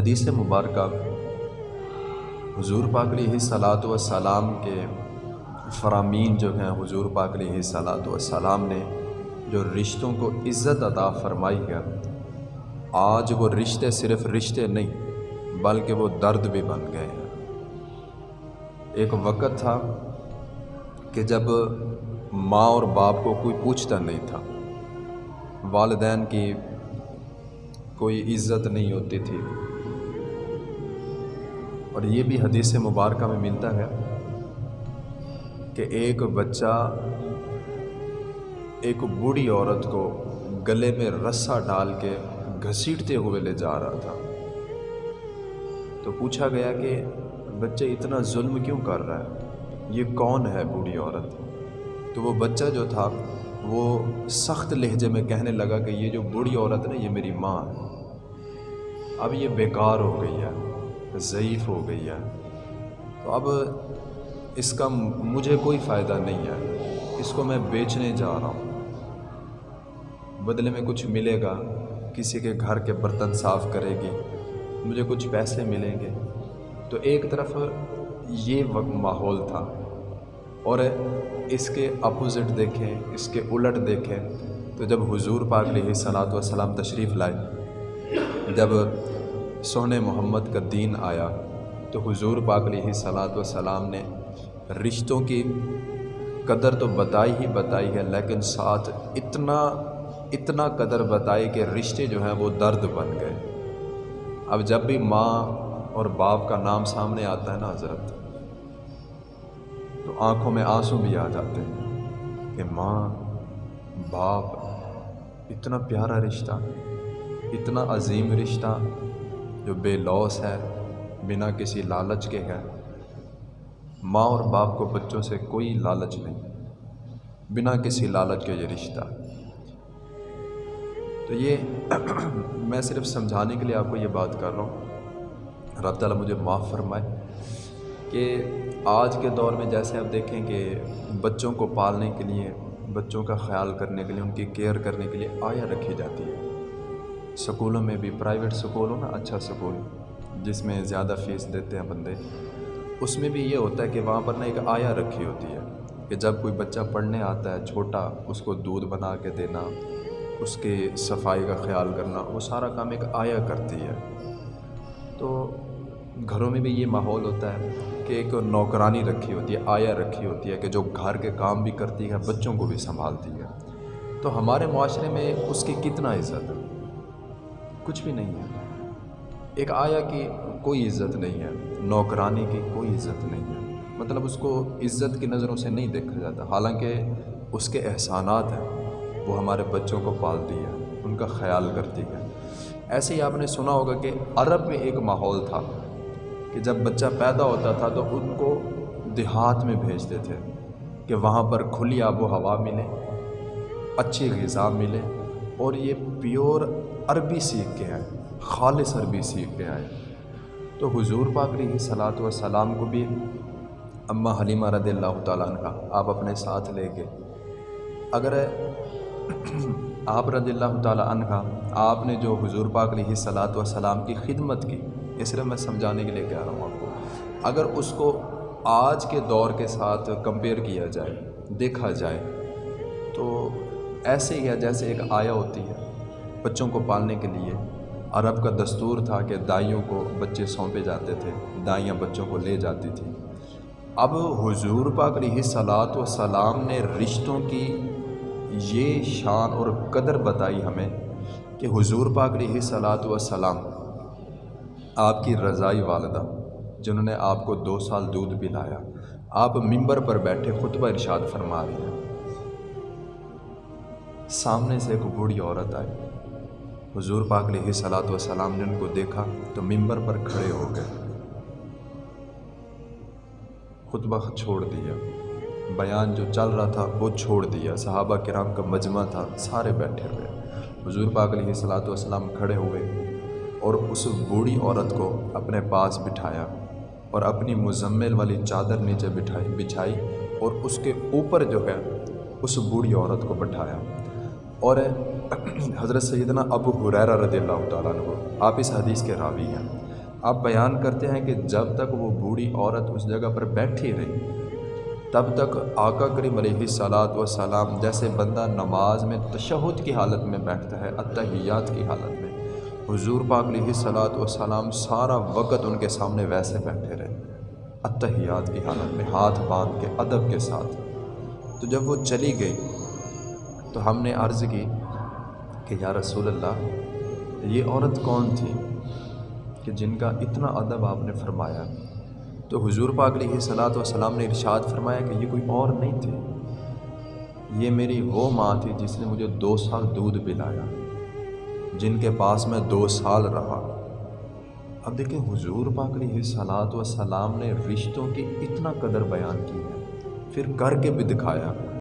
حدیث مبارکہ حضور پاک علیہ صلاۃ والسلام کے فرامین جو ہیں، حضور پاک علیہ صلاۃ والسلام نے جو رشتوں کو عزت عطا فرمائی ہے، آج وہ رشتے صرف رشتے نہیں، بلکہ وہ درد بھی بن گئے ہیں۔ ایک وقت تھا کہ جب ماں اور باپ کو کوئی پوچھتا نہیں تھا، والدین کی کوئی عزت نہیں ہوتی تھی۔ اور یہ بھی حدیث مبارکہ میں ملتا ہے کہ ایک بچہ ایک بوڑھی عورت کو گلے میں رسا ڈال کے گھسیٹتے ہوئے لے جا رہا تھا۔ تو پوچھا گیا کہ بچے اتنا ظلم کیوں کر رہا ہے؟ یہ کون ہے بوڑھی عورت؟ تو وہ بچہ جو تھا، وہ سخت لہجے میں کہنے لگا کہ یہ جو بوڑھی عورت ہے یہ میری ماں ہے۔ اب یہ بیکار ہو گئی ہے۔ ضعیف ہو گئی ہے۔ تو اب اس کا مجھے کوئی فائدہ نہیں ہے۔ اس کو میں بیچنے جا رہا ہوں۔ بدلے میں کچھ ملے گا، کسی کے گھر کے برتن صاف کرے گی، مجھے کچھ پیسے ملیں گے۔ تو ایک طرف یہ ماحول تھا۔ اور اس کے اپوزٹ دیکھیں، اس کے الٹ دیکھیں۔ تو جب حضور پاک علیہ صلاۃ وسلام تشریف لائے، جب سونے محمد کا دین آیا تو حضور پاک علیہ صلاۃ وسلام نے رشتوں کی قدر تو بتائی ہی بتائی ہے، لیکن ساتھ اتنا اتنا قدر بتائی کہ رشتے جو ہیں وہ درد بن گئے۔ اب جب بھی ماں اور باپ کا نام سامنے آتا ہے نا حضرت، تو آنکھوں میں آنسو بھی آ جاتے ہیں کہ ماں، باپ، اتنا پیارا رشتہ، اتنا عظیم رشتہ جو بے لوس ہے، بنا کسی لالچ کے ہے۔ ماں اور باپ کو بچوں سے کوئی لالچ نہیں، بنا کسی لالچ کے یہ رشتہ۔ تو یہ میں صرف سمجھانے کے لیے آپ کو یہ بات کر رہا ہوں۔ رب تعالیٰ مجھے معاف فرمائے کہ آج کے دور میں جیسے آپ دیکھیں کہ بچوں کو پالنے کے لیے، بچوں کا خیال کرنے کے لیے، ان کی کیئر کرنے کے لیے آیا رکھی جاتی ہے۔ سکولوں میں بھی پرائیویٹ سکول ہو نا اچھا سکول، جس میں زیادہ فیس دیتے ہیں بندے۔ اس میں بھی یہ ہوتا ہے کہ وہاں پر نا ایک آیا رکھی ہوتی ہے کہ جب کوئی بچہ پڑھنے آتا ہے چھوٹا، اس کو دودھ بنا کے دینا، اس کے صفائی کا خیال کرنا، وہ سارا کام ایک آیا کرتی ہے۔ تو گھروں میں بھی یہ ماحول ہوتا ہے کہ ایک نوکرانی رکھی ہوتی ہے، آیا رکھی ہوتی ہے کہ جو گھر کے کام بھی کرتی ہے، بچوں کو بھی سنبھالتی ہے۔ تو ہمارے معاشرے میں اس کی کتنا عزت ہے؟ کچھ بھی نہیں ہے۔ ایک آیا کی کوئی عزت نہیں ہے، نوکرانی کی کوئی عزت نہیں ہے۔ مطلب اس کو عزت کی نظروں سے نہیں دیکھا جاتا۔ حالانکہ اس کے احسانات ہیں، وہ ہمارے بچوں کو پالتی ہے، ان کا خیال کرتی ہے۔ ایسے ہی آپ نے سنا ہوگا کہ عرب میں ایک ماحول تھا کہ جب بچہ پیدا ہوتا تھا تو ان کو دیہات میں بھیجتے تھے کہ وہاں پر کھلی آب و ہوا ملے، اچھی غذا ملے اور یہ پیور عربی سیکھ کے آئے، خالص عربی سیکھ کے آئے۔ تو حضور پاک علیہ صلاۃ وسلام کو بھی اماں حلیمہ رضی اللہ تعالیٰ عنہ آپ اپنے ساتھ لے کے۔ اگر آپ رضی اللہ تعالیٰ عنہ، آپ نے جو حضور پاک علیہ صلاۃ وسلام کی خدمت کی، اس لیے میں سمجھانے کے لیے کہہ رہا ہوں آپ کو، اگر اس کو آج کے دور کے ساتھ کمپیئر کیا جائے، دیکھا جائے، تو ایسے ہی ہے جیسے ایک آیا ہوتی ہے۔ بچوں کو پالنے کے لیے۔ عرب کا دستور تھا کہ دائیوں کو بچے سونپے جاتے تھے، دائیاں بچوں کو لے جاتی تھیں۔ اب حضور پاک علیہ صلاۃ و سلام نے رشتوں کی یہ شان اور قدر بتائی ہمیں کہ حضور پاک علیہ صلاۃ و سلام آپ کی رضائی والدہ، جنہوں نے آپ کو دو سال دودھ پلایا، آپ ممبر پر بیٹھے خطبہ ارشاد فرما رہی ہیں۔ سامنے سے ایک بوڑھی عورت آئی۔ حضور پاک علیہ صلاۃ وسلام نے ان کو دیکھا تو ممبر پر کھڑے ہو گئے۔ خطبہ چھوڑ دیا۔ بیان جو چل رہا تھا وہ چھوڑ دیا۔ صحابہ کرام کا مجمع تھا، سارے بیٹھے ہوئے۔ حضور پاک علیہ صلاۃ وسلام کھڑے ہوئے اور اس بوڑھی عورت کو اپنے پاس بٹھایا اور اپنی مزمل والی چادر نیچے بٹھائی، بچھائی اور اس کے اوپر جو ہے اس بوڑھی عورت کو بٹھایا۔ اور حضرت سیدنا ابو حریرہ رضی اللہ تعالیٰ عنہ، آپ اس حدیث کے راوی ہیں۔ آپ بیان کرتے ہیں کہ جب تک وہ بوڑھی عورت اس جگہ پر بیٹھی رہی تب تک آقا کریم علیہ صلاۃ وسلام جیسے بندہ نماز میں تشہد کی حالت میں بیٹھتا ہے اتحیات کی حالت میں۔ حضور پاک علیہ صلاۃ وسلام سارا وقت ان کے سامنے ویسے بیٹھے رہے اتحیات کی حالت میں، ہاتھ باندھ کے، ادب کے ساتھ۔ تو جب وہ چلی گئی، تو ہم نے عرض کی کہ یا رسول اللہ، یہ عورت کون تھی کہ جن کا اتنا ادب آپ نے فرمایا؟ تو حضور پاک علیہ صلاۃ وسلام نے ارشاد فرمایا کہ یہ کوئی اور نہیں تھی۔ یہ میری وہ ماں تھی جس نے مجھے دو سال دودھ پلایا، جن کے پاس میں دو سال رہا۔ اب دیکھیں، حضور پاک علیہ صلاۃ وسلام نے رشتوں کی اتنا قدر بیان کی ہے، پھر کر کے بھی دکھایا۔